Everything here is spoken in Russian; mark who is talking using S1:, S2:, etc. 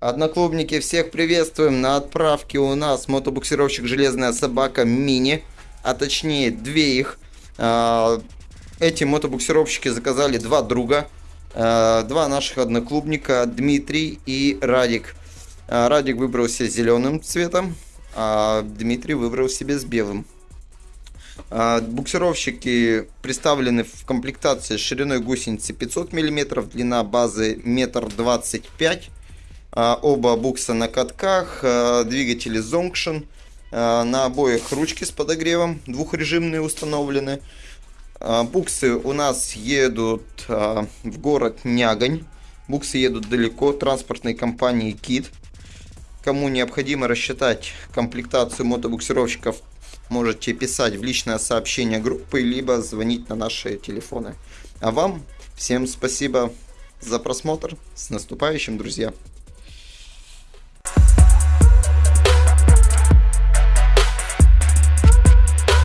S1: Одноклубники, всех приветствуем. На отправке у нас мотобуксировщик «Железная собака» мини, а точнее две их. А, эти мотобуксировщики заказали два друга, а, два наших одноклубника, Дмитрий и Радик. А, Радик выбрал себе зеленым цветом, а Дмитрий выбрал себе с белым. Буксировщики представлены в комплектации шириной гусеницы 500 мм, длина базы 1,25 м оба букса на катках, а, двигатели Zonction, а, на обоих ручки с подогревом, двухрежимные установлены. Буксы у нас едут в город Нягань, буксы едут далеко, транспортной компании Кит. Кому необходимо рассчитать комплектацию мотобуксировщиков, можете писать в личное сообщение группы, либо звонить на наши телефоны. А вам всем спасибо за просмотр. С наступающим, друзья!